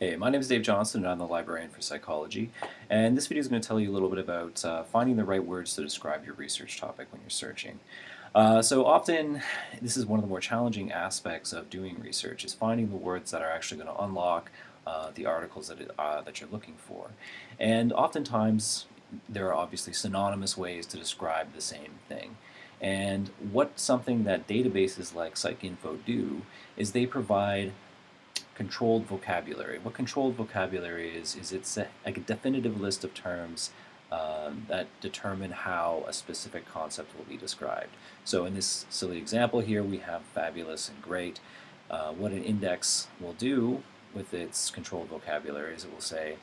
Hey, my name is Dave Johnson and I'm the librarian for psychology and this video is going to tell you a little bit about uh, finding the right words to describe your research topic when you're searching. Uh, so often this is one of the more challenging aspects of doing research is finding the words that are actually going to unlock uh, the articles that, it, uh, that you're looking for. And oftentimes there are obviously synonymous ways to describe the same thing. And what something that databases like PsycInfo do is they provide controlled vocabulary. What controlled vocabulary is, is it's a, a definitive list of terms um, that determine how a specific concept will be described. So in this silly example here, we have fabulous and great. Uh, what an index will do with its controlled vocabulary is it will say,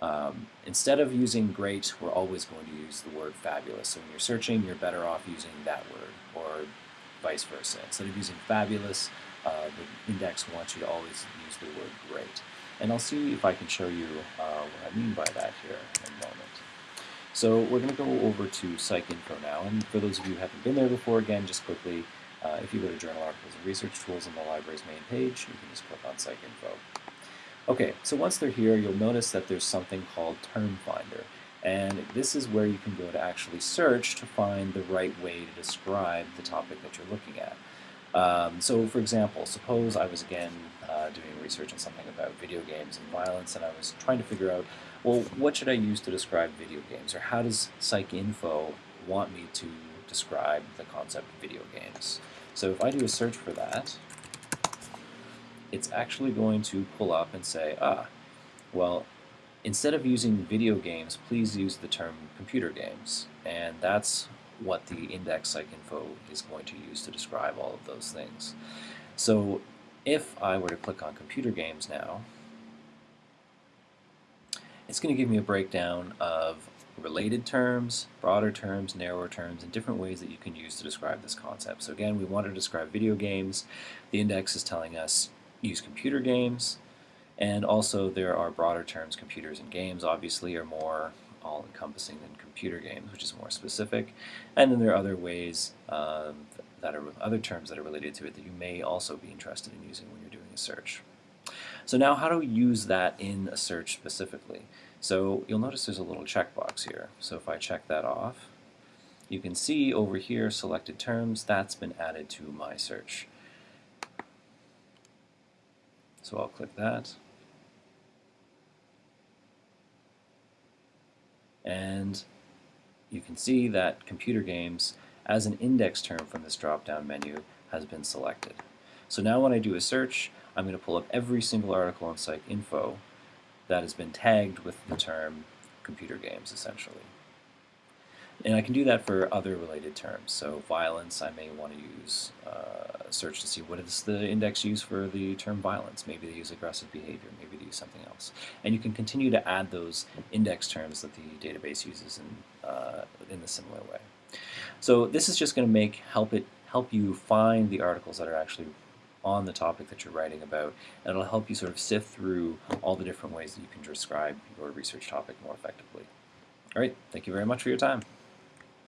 um, instead of using great, we're always going to use the word fabulous. So when you're searching, you're better off using that word, or vice versa. Instead of using fabulous, uh, the index wants you to always use the word great. And I'll see if I can show you uh, what I mean by that here in a moment. So we're going to go over to PsycInfo now, and for those of you who haven't been there before, again, just quickly, uh, if you go to Journal Articles and Research Tools on the library's main page, you can just click on PsycInfo. Okay, so once they're here, you'll notice that there's something called Term Finder. And this is where you can go to actually search to find the right way to describe the topic that you're looking at. Um, so for example, suppose I was again uh, doing research on something about video games and violence and I was trying to figure out, well, what should I use to describe video games or how does PsycInfo want me to describe the concept of video games? So if I do a search for that, it's actually going to pull up and say, ah, well, instead of using video games, please use the term computer games. And that's what the index PsycInfo is going to use to describe all of those things. So if I were to click on computer games now, it's going to give me a breakdown of related terms, broader terms, narrower terms, and different ways that you can use to describe this concept. So again, we want to describe video games. The index is telling us use computer games, and also there are broader terms, computers and games obviously are more all-encompassing than computer games, which is more specific. And then there are other ways um, that are other terms that are related to it that you may also be interested in using when you're doing a search. So now how do we use that in a search specifically? So you'll notice there's a little checkbox here. So if I check that off, you can see over here selected terms, that's been added to my search. So I'll click that. And you can see that computer games as an index term from this drop-down menu has been selected. So now when I do a search, I'm going to pull up every single article on PsycInfo that has been tagged with the term computer games, essentially. And I can do that for other related terms. So violence, I may want to use uh, search to see what is the index used for the term violence. Maybe they use aggressive behavior, maybe they use something else. And you can continue to add those index terms that the database uses in, uh, in a similar way. So this is just going to make help it help you find the articles that are actually on the topic that you're writing about, and it'll help you sort of sift through all the different ways that you can describe your research topic more effectively. All right, thank you very much for your time.